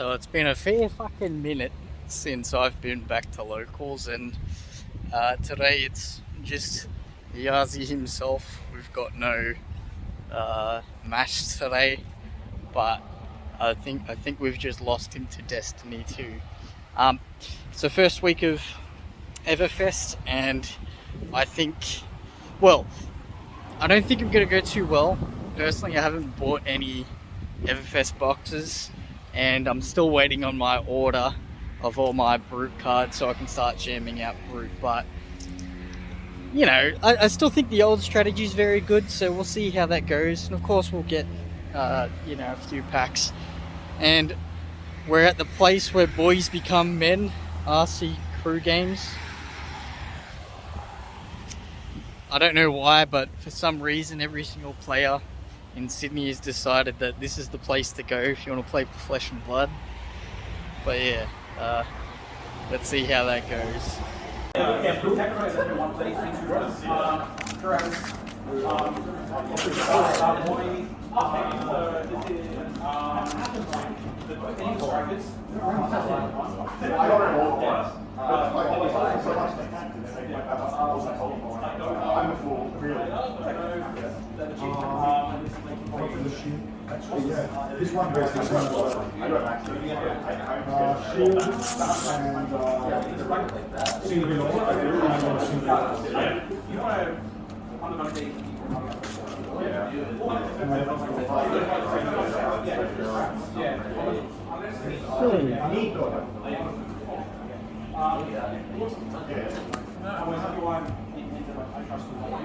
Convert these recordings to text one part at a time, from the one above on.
So it's been a fair fucking minute since I've been back to locals, and uh, today it's just Yazi himself. We've got no uh, mash today, but I think I think we've just lost him to Destiny 2. Um, it's the first week of Everfest, and I think, well, I don't think I'm gonna go too well. Personally, I haven't bought any Everfest boxes, and I'm still waiting on my order of all my brute cards so I can start jamming out brute. But you know, I, I still think the old strategy is very good, so we'll see how that goes. And of course, we'll get uh, you know a few packs, and we're at the place where boys become men. RC Crew Games. I don't know why, but for some reason, every single player in Sydney has decided that this is the place to go if you want to play Flesh and Blood. But yeah, uh, let's see how that goes. I'm a fool, really. Yeah, this actually. Uh, and uh, I'm gonna single.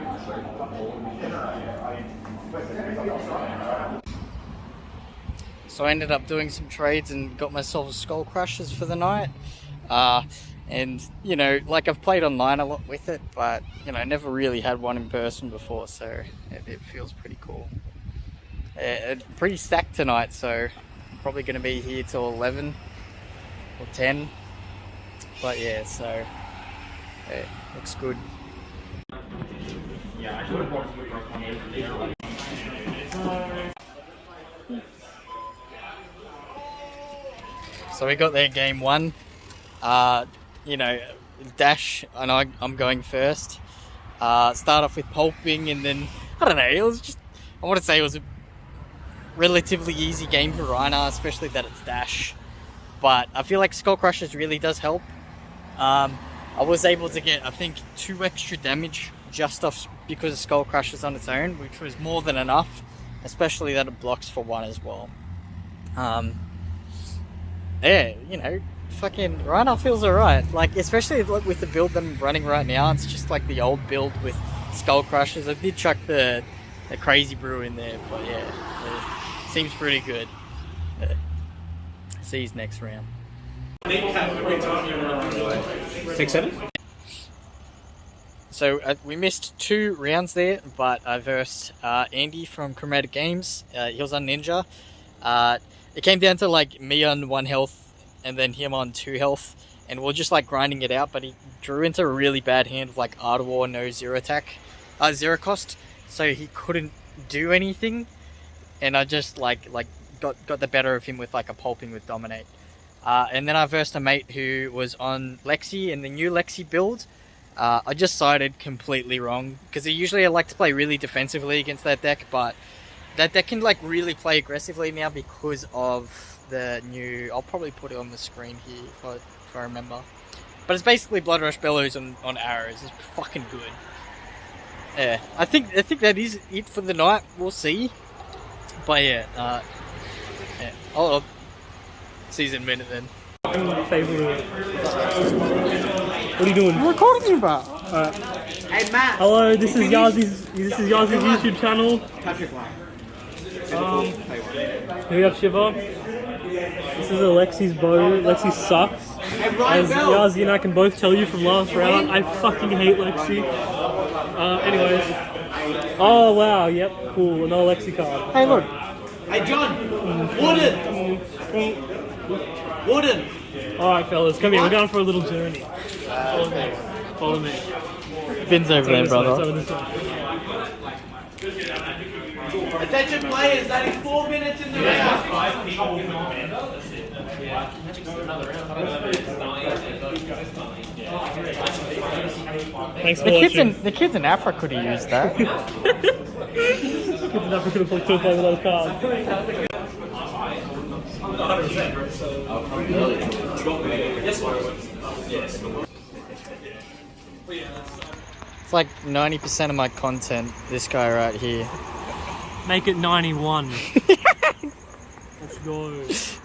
So I ended up doing some trades and got myself Skull Crushers for the night. Uh, and you know, like I've played online a lot with it, but you know, never really had one in person before, so it, it feels pretty cool. Uh, pretty stacked tonight, so I'm probably going to be here till 11 or 10. But yeah, so yeah, looks good. So we got there game one. Uh, you know, dash, and I, I'm going first. Uh, start off with pulping, and then I don't know. It was just I want to say it was a relatively easy game for Rhinar, especially that it's dash. But I feel like Skull Crushers really does help. Um, I was able to get I think two extra damage just off because of Skull Crushers on its own, which was more than enough. Especially that it blocks for one as well. Um, yeah, you know, fucking Rhino feels alright. Like, especially like, with the build that I'm running right now, it's just like the old build with Skull Crushers. I did chuck the, the Crazy Brew in there, but yeah, it seems pretty good. Uh, see you next round. Take seven? So uh, we missed two rounds there, but I versed uh, Andy from Chromatic Games. Uh, he was on Ninja. Uh, it came down to like me on one health and then him on two health, and we are just like grinding it out. But he drew into a really bad hand of like Ardwar, no zero attack, uh, zero cost, so he couldn't do anything. And I just like like got got the better of him with like a pulping with dominate. Uh, and then I versed a mate who was on Lexi and the new Lexi build. Uh, I just sided completely wrong because usually I like to play really defensively against that deck, but that deck can like really play aggressively now because of the new. I'll probably put it on the screen here if I, if I remember. But it's basically Blood Rush Bellows on, on arrows. It's fucking good. Yeah, I think I think that is it for the night. We'll see. But yeah, uh, yeah. I'll, I'll see you in a minute then. Favorite. What are you doing? I'm recording you, bro. Hey Matt. Hello, this is Yazi's. This is Yazi's YouTube channel. Patrick. Um, here we have Shiva. This is Alexi's bow. Lexi sucks. As Yazi and I can both tell you from last round, I fucking hate Lexi. Uh, anyways. Oh wow, yep, cool. Another Lexi card. Hey, look. Hey John. Wooden. Wooden. Alright, fellas, come here. We're going for a little journey. Follow me. Follow me. Bin's over there, brother. over this way. Attention players, that is four minutes in the round. Thanks for The kids watching. in the kids in Africa could have used that. Kids in Africa could have play without a card. It's like ninety percent of my content. This guy right here. Make it 91. Let's go.